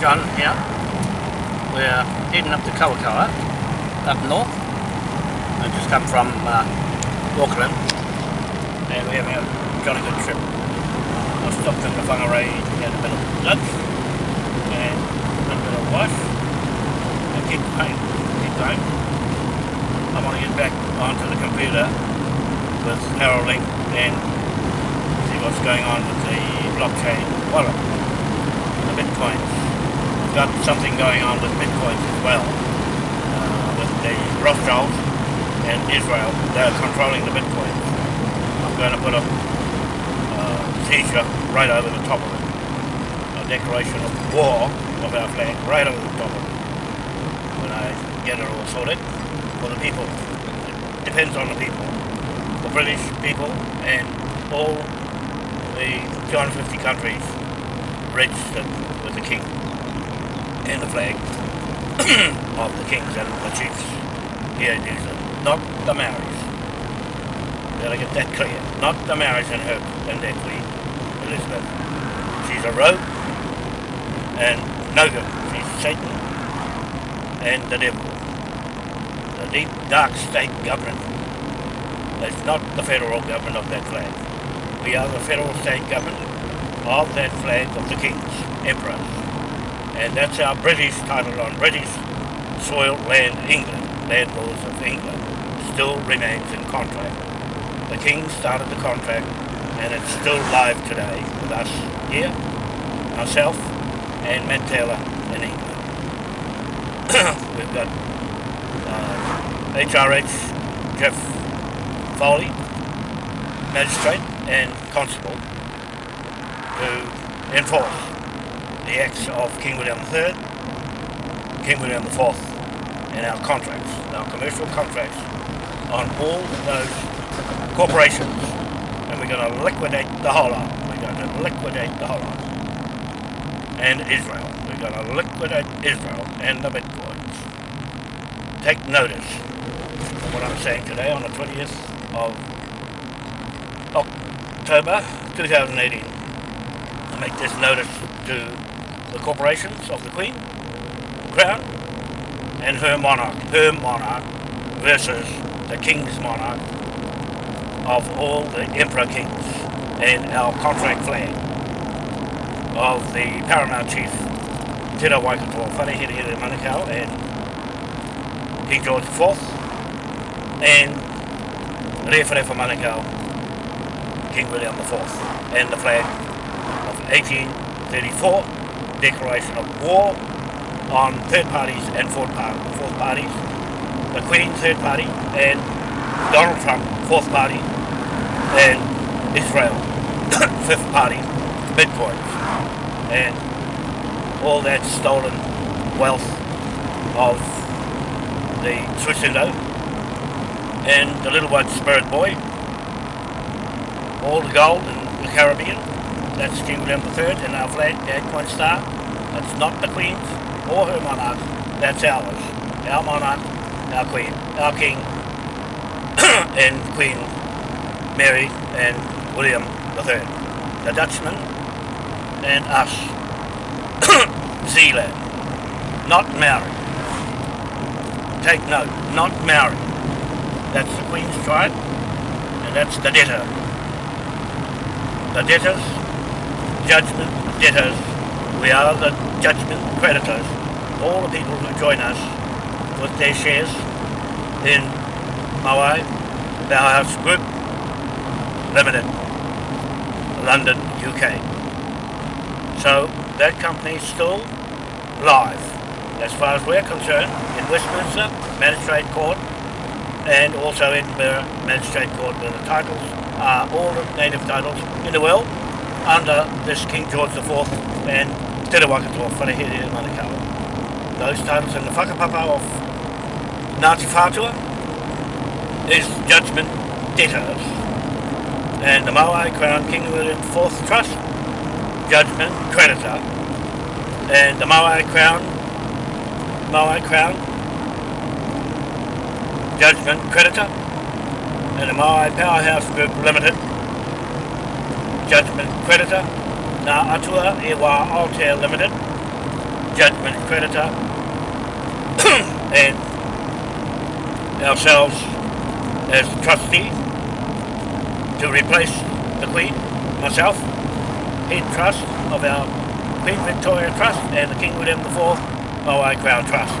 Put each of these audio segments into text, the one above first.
Here. We're heading up to Kawakawa, up north. I just come from uh, Auckland and we're having a jolly good trip. I stopped in the Whangarei had a bit of lunch and a bit of wash and keep going, keep going. I want to get back onto the computer with Neuralink and see what's going on with the blockchain wallet, the bitcoins. Got something going on with bitcoins as well, uh, with the Rothschilds and Israel. They're controlling the bitcoins. I'm going to put a uh, t-shirt right over the top of it. A declaration of war of our flag right over the top of it. When I get it all sorted for the people. It depends on the people. The British people and all the 250 countries registered with the king and the flag of the kings and the chiefs here in New Zealand, not the Maoris. Gotta get that clear. Not the Maoris and her and their queen, Elizabeth. She's a rogue and no good. She's Satan and the devil. The deep dark state government is not the federal government of that flag. We are the federal state government of that flag of the kings, emperors. And that's our British title on British soil, land, England, land laws of England, still remains in contract. The king started the contract and it's still live today with us here, myself, and Matt Taylor in England. We've got uh, HRH Jeff Foley, magistrate and constable, who enforce the acts of King William III, King William IV, and our contracts, our commercial contracts on all those corporations. And we're going to liquidate the whole lot. We're going to liquidate the whole lot. And Israel. We're going to liquidate Israel and the Bitcoins. Take notice of what I'm saying today on the 20th of October 2018. I make this notice to the corporations of the Queen, Crown, and her monarch, her monarch versus the King's monarch of all the Emperor Kings and our contract flag of the Paramount Chief Te Waikato. Wharehere Manukau and King George IV and Rewharewa Manukau King William IV and the flag of 1834 declaration of war on third parties and fourth, par fourth parties the Queen third party and Donald Trump fourth party and Israel fifth party bitcoins and all that stolen wealth of the Switzerland and the little white spirit boy all the gold in the Caribbean that's King William III and our flag, the eight-point star that's not the Queen's or her monarch. That's ours. Our monarch, our Queen, our King and Queen Mary and William III the Dutchman and us. Zealand. Not Maori. Take note, not Maori. That's the Queen's tribe and that's the debtor. The debtors judgment debtors. We are the judgment creditors. All the people who join us with their shares in Maui Powerhouse Group Limited London, UK. So that company is still live. As far as we're concerned in Westminster Magistrate Court and also Edinburgh Magistrate Court where the titles are all the native titles in the world under this King George IV and Te Rawakato Wharehere Manukau. Those titles in the whakapapa of Ngāti Whātua is judgment debtors. And the Maui Crown King William IV Trust judgment creditor. And the Maui Crown Maui Crown judgment creditor. And the Maui Powerhouse Group Limited judgment creditor Ngā Atua e Wā Aotea Limited judgment creditor and ourselves as trustee to replace the Queen, myself, head trust of our Queen Victoria Trust and the King William IV OI Crown Trust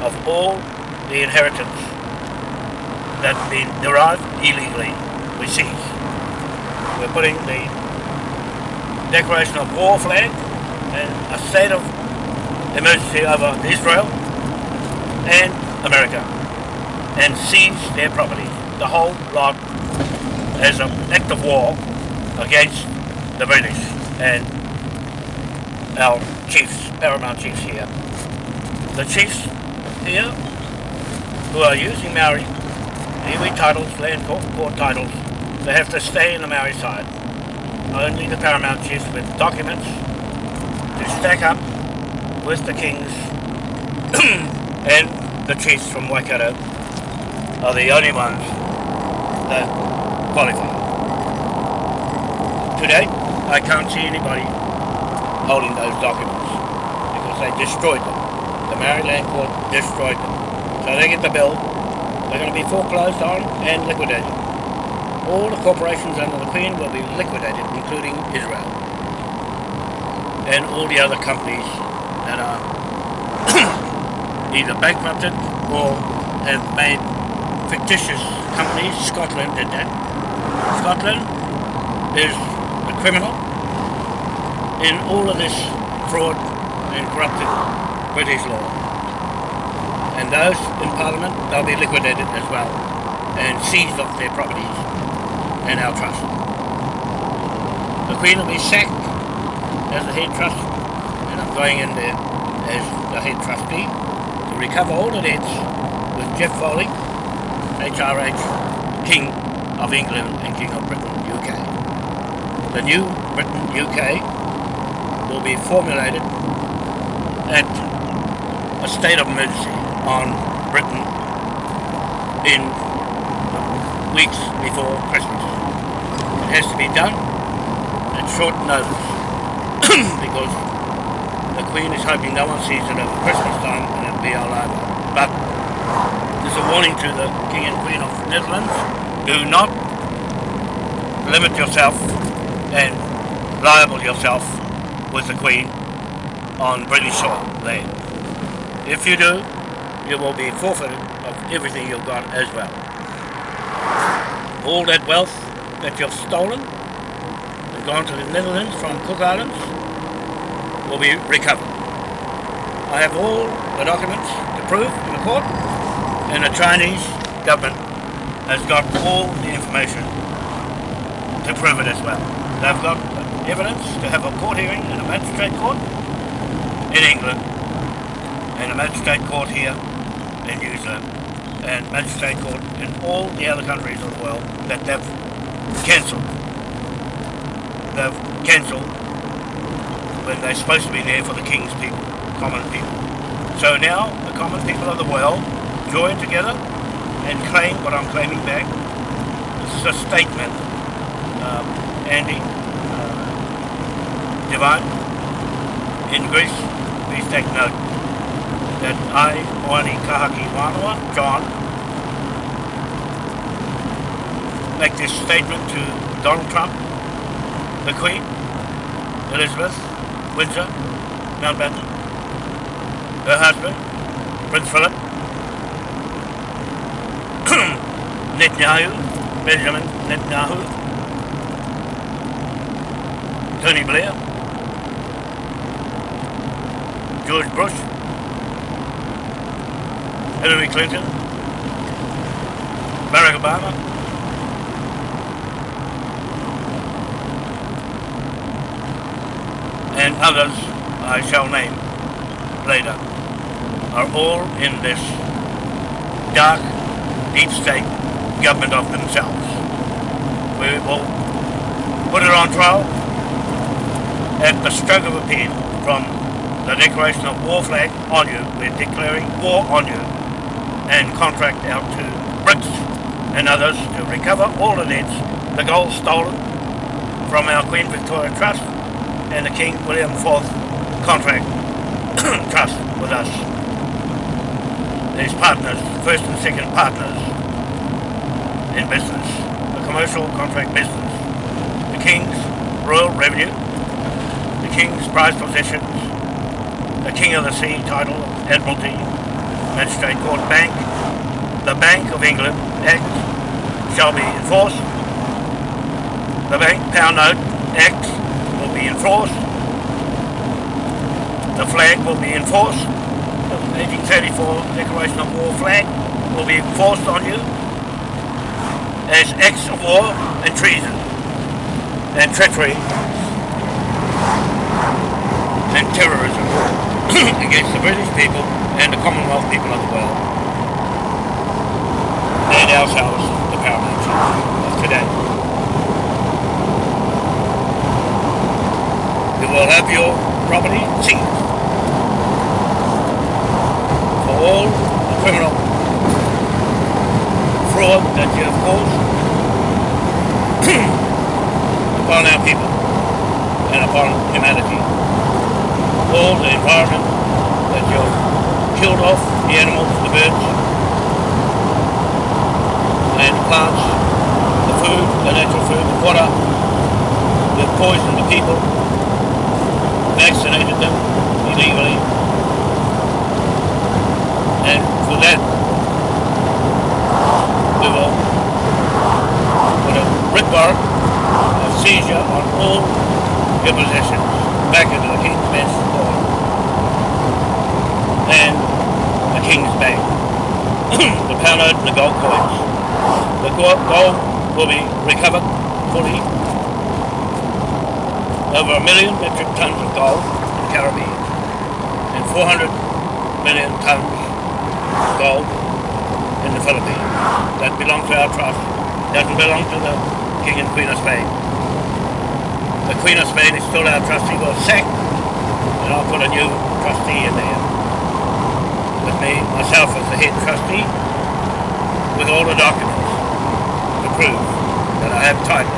of all the inheritance that's been derived illegally we seize. We're putting the declaration of war flag and a state of emergency over Israel and America and seize their property, the whole lot as an act of war against the British and our chiefs, paramount chiefs here. The chiefs here who are using Maori, iwi titles, land court, court titles, they have to stay in the Maori side. Only the paramount chiefs with documents to stack up with the kings and the chiefs from Waikato are the only ones that qualify. Today, I can't see anybody holding those documents because they destroyed them. The Maori Land Court destroyed them. So they get the bill, they're going to be foreclosed on and liquidated. All the corporations under the Queen will be liquidated, including Israel. And all the other companies that are either bankrupted or have made fictitious companies. Scotland did that. Scotland is a criminal in all of this fraud and corrupted British law. And those in Parliament, they'll be liquidated as well and seized off their properties and our trust. The Queen will be sacked as the head trust and I'm going in there as the head trustee to recover all the debts with Jeff Foley, HRH, King of England and King of Britain, UK. The new Britain, UK will be formulated at a state of emergency on Britain in weeks before Christmas. It has to be done at short notice because the Queen is hoping no one sees it over Christmas time and it'll be all over. But there's a warning to the King and Queen of the Netherlands, do not limit yourself and liable yourself with the Queen on British soil land. If you do, you will be forfeited of everything you've got as well. All that wealth that you've stolen and gone to the Netherlands from Cook Islands will be recovered. I have all the documents to prove in the court and the Chinese government has got all the information to prove it as well. They've got evidence to have a court hearing in a magistrate court in England and a magistrate court here in New Zealand and magistrate court in all the other countries of the world that they've cancelled. They've cancelled when they're supposed to be there for the king's people, common people. So now the common people of the world join together and claim what I'm claiming back. This is a statement, um, Andy, Divine, in Greece, please take note that I, Moani Kahaki Wanawa, John, make this statement to Donald Trump, the Queen, Elizabeth, Windsor, Mountbatten, her husband, Prince Philip, Netanyahu, Benjamin Netanyahu, Tony Blair, George Bush, Hillary Clinton, Barack Obama, and others I shall name later, are all in this dark, deep state government of themselves. We will put it on trial at the stroke of a pen from the declaration of war flag on you. We're declaring war on you and contract out to Brits and others to recover all the debts, the gold stolen from our Queen Victoria Trust and the King William IV contract trust with us. These partners, first and second partners in business, the commercial contract business, the King's Royal Revenue, the King's prized possessions, the King of the Sea title, Admiralty, Magistrate Court Bank, the Bank of England Act shall be enforced. The Bank Pound Note Act will be enforced. The flag will be enforced. The 1834 Declaration of War flag will be enforced on you as acts of war and treason and treachery and terrorism against the British people and the Commonwealth people of the world and ourselves, the paramount of today. You will have your property seized for all the criminal fraud that you have caused upon our people and upon humanity. All the environment that you've killed off, the animals, the birds, and the plants, the food, the natural food, the water, you've poisoned the people, vaccinated them illegally, and for that we will put a writ of seizure on all your possessions. Back into the King's Bench and King's Bank. the pound and the gold coins. The gold will be recovered fully. Over a million metric tons of gold in the Caribbean and 400 million tons of gold in the Philippines. That belongs to our trust. Doesn't belong to the King and Queen of Spain. The Queen of Spain is still our trustee. We'll sack and I'll put a new trustee in there. Me, myself as the head trustee, with all the documents to prove that I have title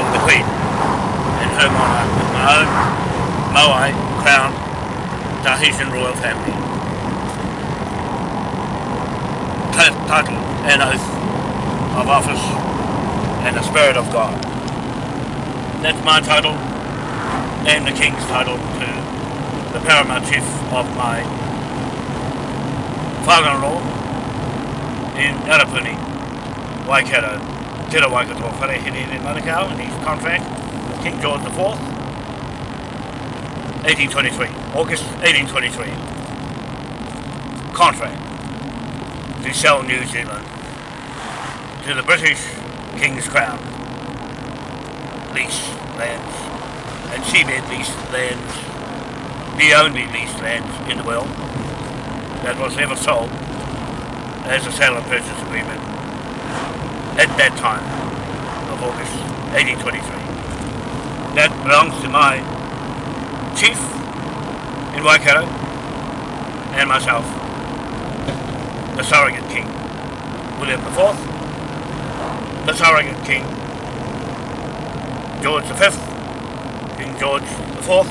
of the Queen and her monarch with my own Moai crown Tahitian royal family. Ti- Title and oath of office and the spirit of God. That's my title and the King's title to the paramount chief of my father-in-law in Arapuni, Waikato, Te Waikato Wharehere in Manukau, and his contract with King George IV, 1823, August 1823. Contract. To sell New Zealand to the British King's Crown. Lease lands. And seabed lease lands, the only leased lands in the world that was ever sold as a sale and purchase agreement at that time of August 1823. That belongs to my chief in Waikato and myself, the surrogate king, William IV, the surrogate king, George V, King George IV,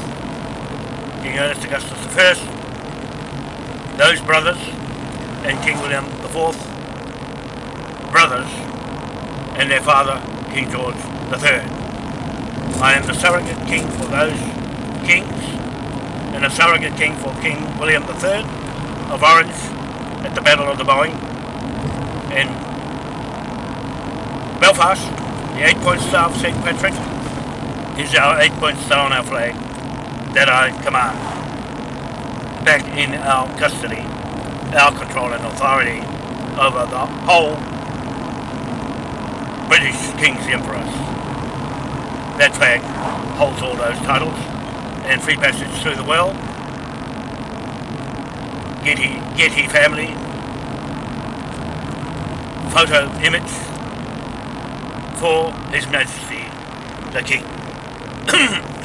King Ernest Augustus I, those brothers, and King William IV, brothers, and their father, King George III. I am the surrogate king for those kings, and a surrogate king for King William III of Orange at the Battle of the Boyne in Belfast. The eight-point star of St. Patrick is our eight-point star on our flag that I command back in our custody, our control and authority over the whole British King's Emperors. That flag holds all those titles and free passage through the well. Getty, Getty family photo image for His Majesty the King.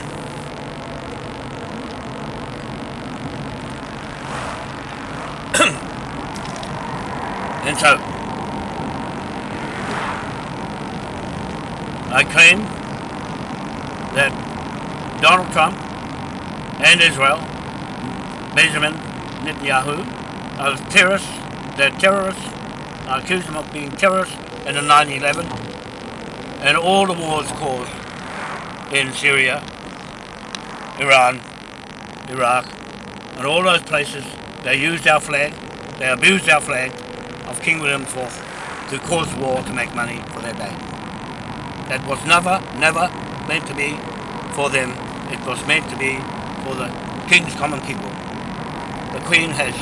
and so, I claim that Donald Trump and Israel Benjamin Netanyahu are terrorists. They're terrorists. I accuse them of being terrorists in the 9-11 and all the wars caused in Syria, Iran, Iraq, and all those places. They used our flag, they abused our flag of King William IV to cause war to make money for their bank. That was never, never meant to be for them. It was meant to be for the King's common people. The Queen has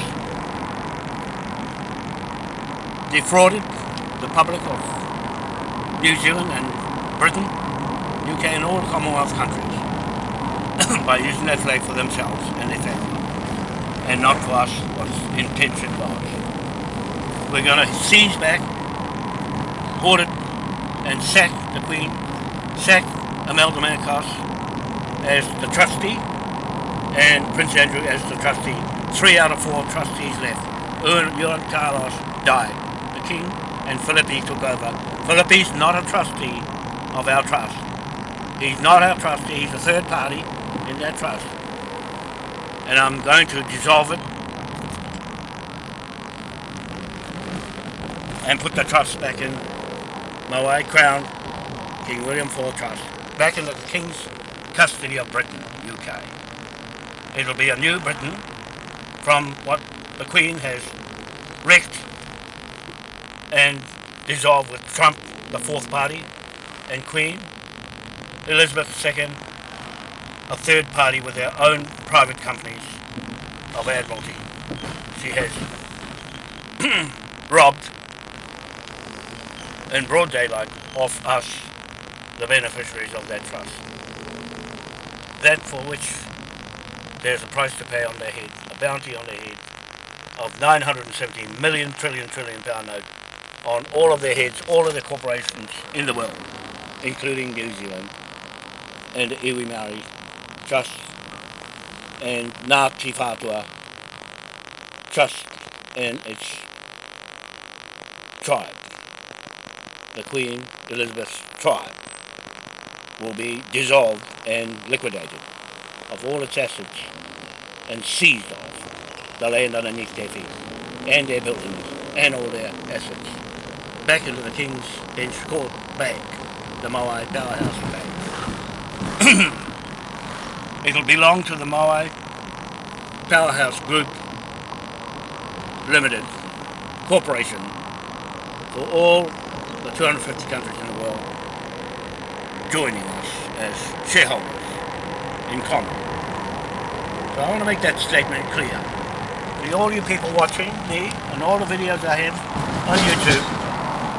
defrauded the public of New Zealand and Britain, UK and all Commonwealth countries by using that flag for themselves and their family and not for us what's intention was. We're going to seize back, hoard it, and sack the Queen, sack Imelda Marcos as the trustee and Prince Andrew as the trustee. Three out of four trustees left. Juan Carlos died. The King and Felipe took over. Felipe's not a trustee of our trust. He's not our trustee, he's a third party in that trust. And I'm going to dissolve it and put the trust back in my Moai Crown King William IV Trust, back into the King's custody of Britain, UK. It'll be a new Britain from what the Queen has wrecked and dissolved with Trump, the fourth party, and Queen, Elizabeth II, a third party with their own private companies of Admiralty. She has robbed in broad daylight of us, the beneficiaries of that trust. That for which there's a price to pay on their head, a bounty on their head of 970 million trillion trillion pound note on all of their heads, all of the corporations in the world, including New Zealand and the Iwi Maori Trust and Ngāti Whātua Trust and its tribe. The Queen Elizabeth's tribe will be dissolved and liquidated of all its assets and seized of the land underneath their feet and their buildings and all their assets back into the King's Bench Court Bank, the Moai Powerhouse Bank. It'll belong to the Moai Powerhouse Group Limited Corporation for all 250 countries in the world joining us as shareholders in common. So I want to make that statement clear. To all you people watching me and all the videos I have on YouTube,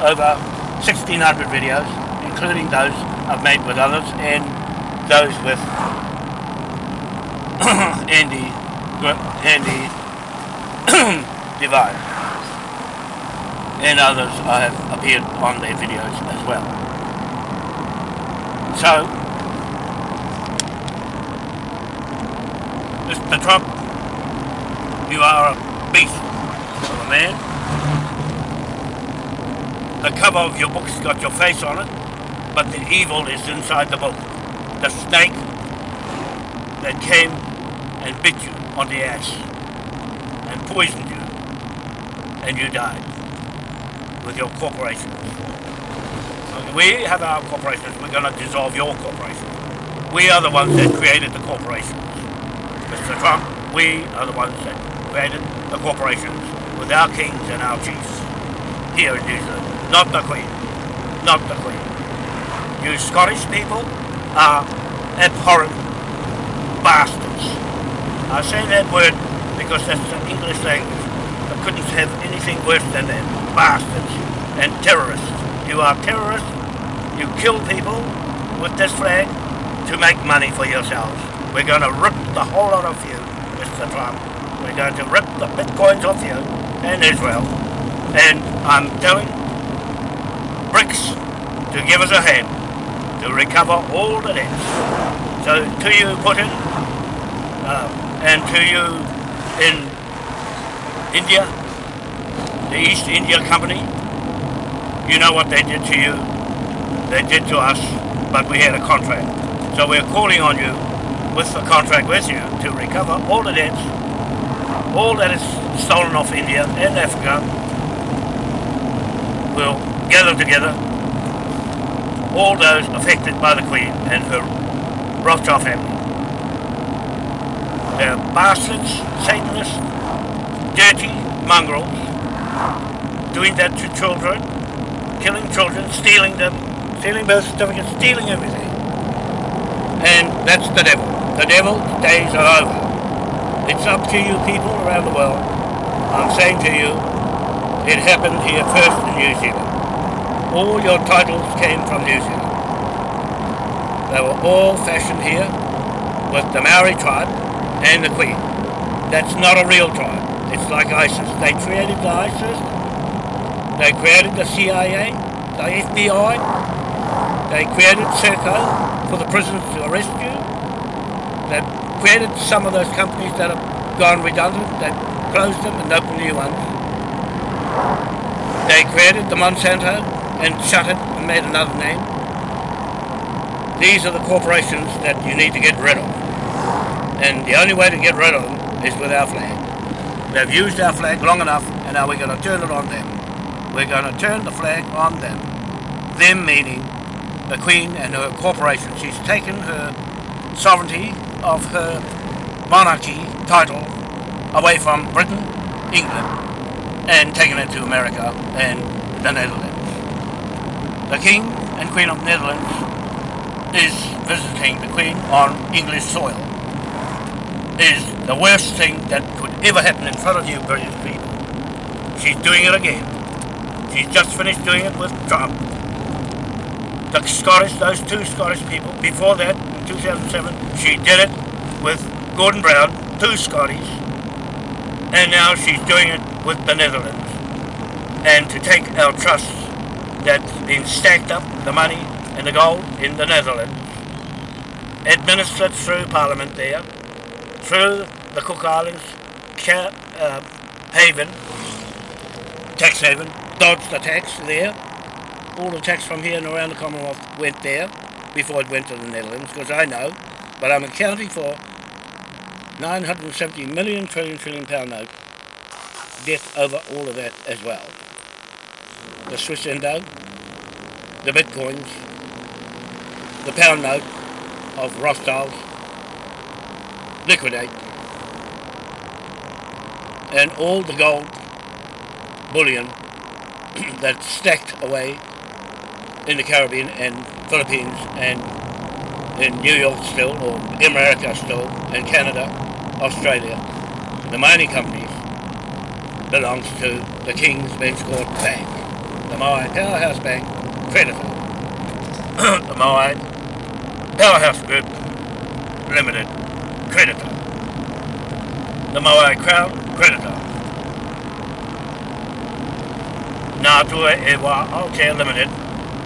over 1600 videos, including those I've made with others and those with Andy, Andy Divine. And others I have appeared on their videos as well. So, Mr. Trump, you are a beast of a man. The cover of your book's got your face on it, but the evil is inside the book. The snake that came and bit you on the ass and poisoned you, and you died with your corporation. We have our corporations, we're going to dissolve your corporation. We are the ones that created the corporations. Mr. Trump, we are the ones that created the corporations with our kings and our chiefs here in New Zealand. Not the Queen. Not the Queen. You Scottish people are abhorrent bastards. I say that word because that's the English language. I couldn't have anything worse than that. Bastards and terrorists. You are terrorists. You kill people with this flag to make money for yourselves. We're going to rip the whole lot of you, Mr. Trump. We're going to rip the bitcoins off you and Israel. And I'm telling BRICS to give us a hand to recover all the debts. So to you, Putin, uh, and to you in India, the East India Company, you know what they did to you. They did to us, but we had a contract. So we're calling on you with the contract with you to recover all the debts all that is stolen off India and Africa We'll gather together all those affected by the Queen and her Rothschild family. They're bastards, Satanists, dirty mongrels, doing that to children, killing children, stealing them, stealing birth certificates, stealing everything. And that's the devil. The devil's days are over. It's up to you people around the world. I'm saying to you, it happened here first in New Zealand. All your titles came from New Zealand. They were all fashioned here with the Maori tribe and the Queen. That's not a real tribe. It's like ISIS. They created the ISIS. They created the CIA, the FBI. They created Serco for the prisoners to arrest you. They created some of those companies that have gone redundant. They closed them and opened new ones. They created the Monsanto and shut it and made another name. These are the corporations that you need to get rid of. And the only way to get rid of them is with our flag. They've used our flag long enough and now we're going to turn it on them. We're going to turn the flag on them. Them meaning the Queen and her corporation. She's taken her sovereignty of her monarchy title away from Britain, England, and taken it to America and the Netherlands. The King and Queen of Netherlands is visiting the Queen on English soil. Is the worst thing that ever happen in front of you British people. She's doing it again. She's just finished doing it with Trump. The Scottish, those two Scottish people, before that, in 2007, she did it with Gordon Brown, two Scotties, and now she's doing it with the Netherlands. And to take our trust that's been stacked up, the money and the gold in the Netherlands, administered through Parliament there, through the Cook Islands, uh, haven, tax haven, dodged the tax there. All the tax from here and around the Commonwealth went there before it went to the Netherlands, because I know, but I'm accounting for 970 million trillion trillion pound note debt over all of that as well. The Swiss Indo, the Bitcoins, the pound note of Rothschilds, liquidate, and all the gold bullion that's stacked away in the Caribbean and Philippines and in New York still, or America still, and Canada, Australia. The mining companies belongs to the King's Bench Court Bank, the Moai Powerhouse Bank creditor, the Moai Powerhouse Group Limited creditor, the Moai Crown creditor. Ngātua e wā Aotea Limited.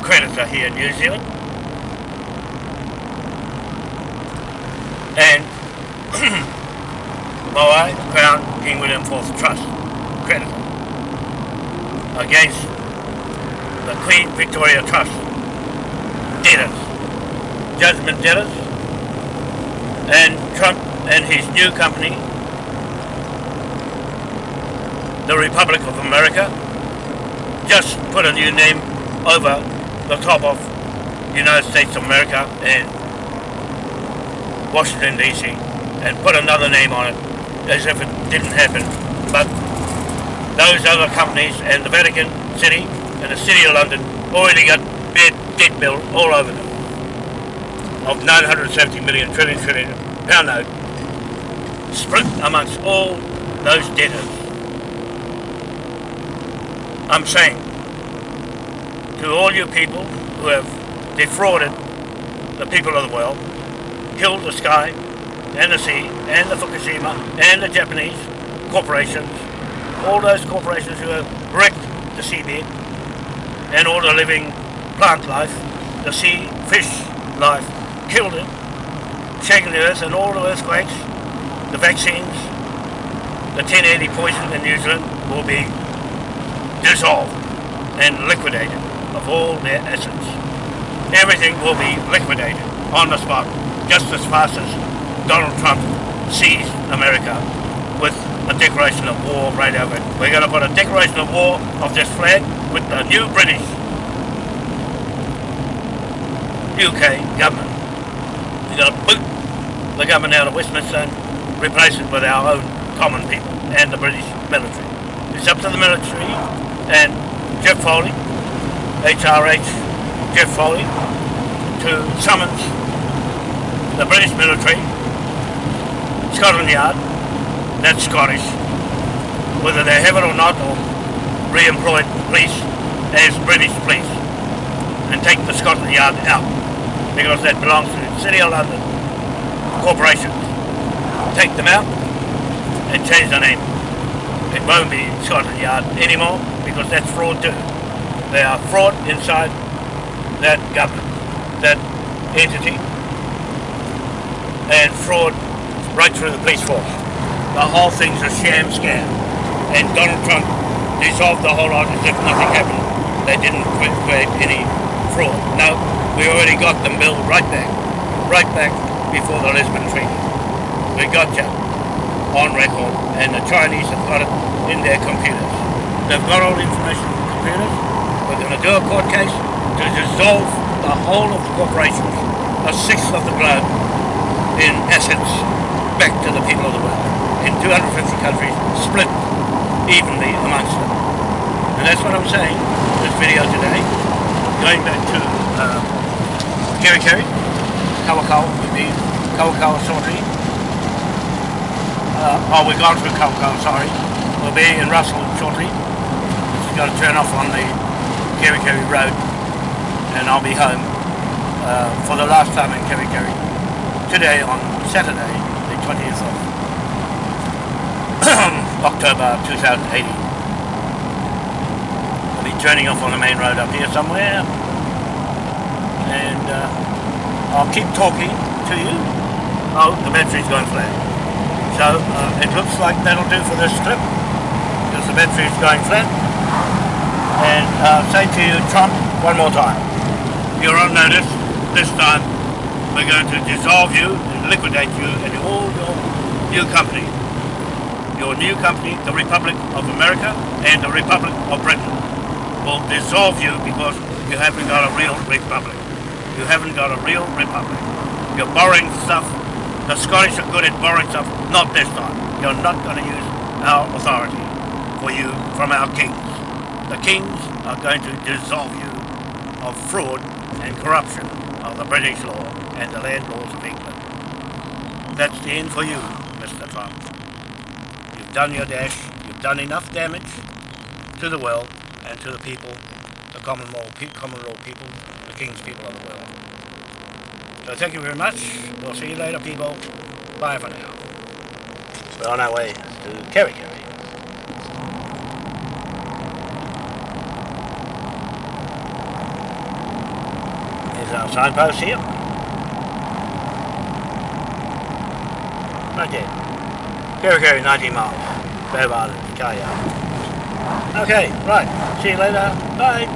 Creditor here in New Zealand. And Moai Crown King William IV Trust. Creditor against the Queen Victoria Trust. Debtors, judgment debtors, and Trump and his new company the Republic of America, just put a new name over the top of United States of America and Washington DC and put another name on it as if it didn't happen. But those other companies and the Vatican City and the City of London already got bad debt bill all over them of 970 million trillion trillion pound note split amongst all those debtors. I'm saying to all you people who have defrauded the people of the world, killed the sky and the sea and the Fukushima and the Japanese corporations, all those corporations who have wrecked the seabed and all the living plant life, the sea, fish life, killed it, shaken the earth and all the earthquakes, the vaccines, the 1080 poison in New Zealand will be dissolved and liquidated of all their essence. Everything will be liquidated on the spot, just as fast as Donald Trump seized America with a declaration of war right over it. We're going to put a declaration of war of this flag with the new British UK government. We're going to boot the government out of Westminster and replace it with our own common people and the British military. It's up to the military and Jeff Foley, HRH Jeff Foley, to summons the British military, Scotland Yard, that's Scottish, whether they have it or not, or re-employed police as British police, and take the Scotland Yard out, because that belongs to the City of London corporations. Take them out and change the name. It won't be Scotland Yard anymore, because that's fraud too. They are fraud inside that government, that entity, and fraud right through the police force. The whole thing's a sham scam. And Donald Trump dissolved the whole lot as if nothing happened. They didn't create any fraud. No, we already got them billed right back, right back before the Lisbon Treaty. We got you on record, and the Chinese have got it in their computers. They've got all the information in the computers. We're going to do a court case to dissolve the whole of the corporations, a sixth of the globe, in assets back to the people of the world in 250 countries, split evenly amongst them. And that's what I'm saying in this video today. Going back to um, Kerikeri, Kawakawa, would be Kawakawa Sortie. Uh, oh, we've gone through Kawakawa, sorry. We'll be in Russell shortly. Got to turn off on the Kerry Road and I'll be home uh, for the last time in Kerry today on Saturday, the 20th of October 2018. I'll be turning off on the main road up here somewhere and uh, I'll keep talking to you. Oh, the battery's going flat. So uh, it looks like that'll do for this trip because the battery's going flat. And uh, say to you, Trump, one more time. You're on notice this time we're going to dissolve you and liquidate you and all your new company. Your new company, the Republic of America and the Republic of Britain, will dissolve you because you haven't got a real republic. You haven't got a real republic. You're borrowing stuff. The Scottish are good at borrowing stuff. Not this time. You're not going to use our authority for you from our kings. The kings are going to dissolve you of fraud and corruption of the British law and the land laws of England. That's the end for you, Mr. Trump. You've done your dash, you've done enough damage to the world and to the people, the common law, common law people, the king's people of the world. So thank you very much. We'll see you later, people. Bye for now. We're on our way to Kerry our signpost here. Right there. Kerikeri, 19 miles. Bev Island. Okay, right. See you later. Bye.